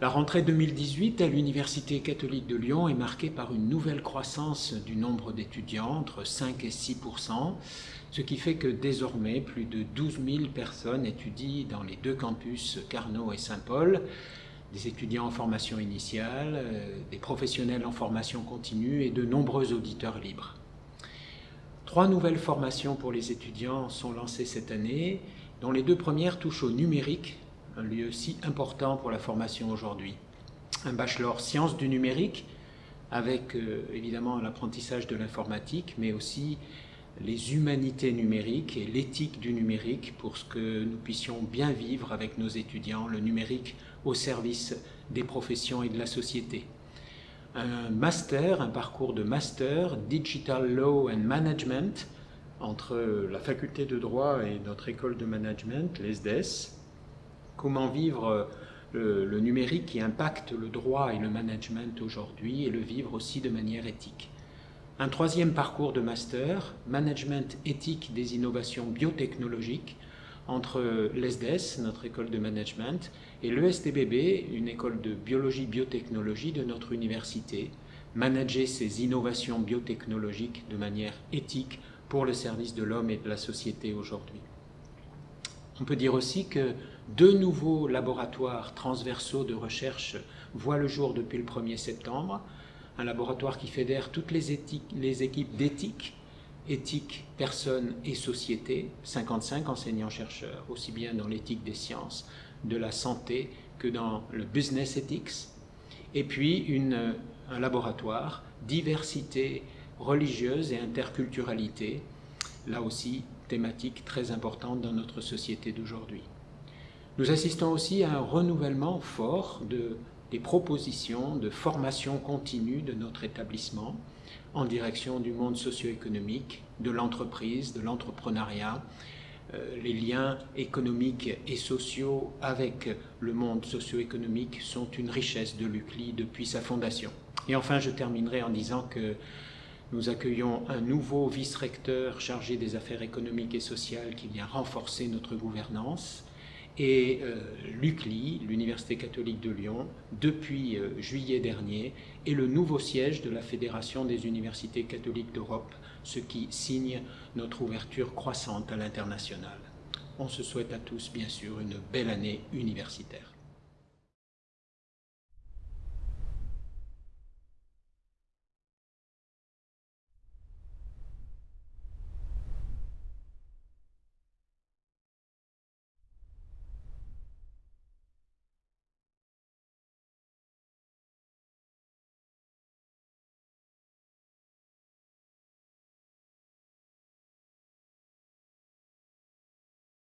La rentrée 2018 à l'Université catholique de Lyon est marquée par une nouvelle croissance du nombre d'étudiants, entre 5 et 6% ce qui fait que désormais plus de 12 000 personnes étudient dans les deux campus Carnot et Saint-Paul, des étudiants en formation initiale, euh, des professionnels en formation continue et de nombreux auditeurs libres. Trois nouvelles formations pour les étudiants sont lancées cette année, dont les deux premières touchent au numérique un lieu si important pour la formation aujourd'hui. Un bachelor sciences du numérique, avec euh, évidemment l'apprentissage de l'informatique, mais aussi les humanités numériques et l'éthique du numérique pour ce que nous puissions bien vivre avec nos étudiants, le numérique au service des professions et de la société. Un master, un parcours de master, Digital Law and Management, entre la faculté de droit et notre école de management, l'ESDES, comment vivre euh, le, numérique qui impacte le droit et le management aujourd'hui et le vivre aussi de manière éthique. Un troisième parcours de master, Management éthique des innovations biotechnologiques, entre l'ESDES, notre école de management, et l'ESTBB, une école de biologie-biotechnologie de notre université, manager ces innovations biotechnologiques de manière éthique pour le service de l'homme et de la société aujourd'hui. On peut dire aussi que deux nouveaux laboratoires transversaux de recherche voient le jour depuis le 1er septembre. Un laboratoire qui fédère toutes les, équipes d'éthique, éthique, personnes et société, 55 enseignants-chercheurs, aussi bien dans l'éthique des sciences, de la santé que dans le business ethics. Et puis un laboratoire, diversité religieuse et interculturalité, là aussi thématique très importante dans notre société d'aujourd'hui. Nous assistons aussi à un renouvellement fort de, des propositions de formation continue de notre établissement en direction du monde socio-économique, de l'entreprise, de l'entrepreneuriat, euh, les liens économiques et sociaux avec le monde socio-économique sont une richesse de l'UCLI depuis sa fondation. Et enfin, je terminerai en disant que nous accueillons un nouveau vice-recteur chargé des affaires économiques et sociales qui vient renforcer notre gouvernance. Et euh, l'UCLI, l'Université catholique de Lyon, depuis euh, juillet dernier, est le nouveau siège de la Fédération des universités catholiques d'Europe, ce qui signe notre ouverture croissante à l'international. On se souhaite à tous, bien sûr, une belle année universitaire.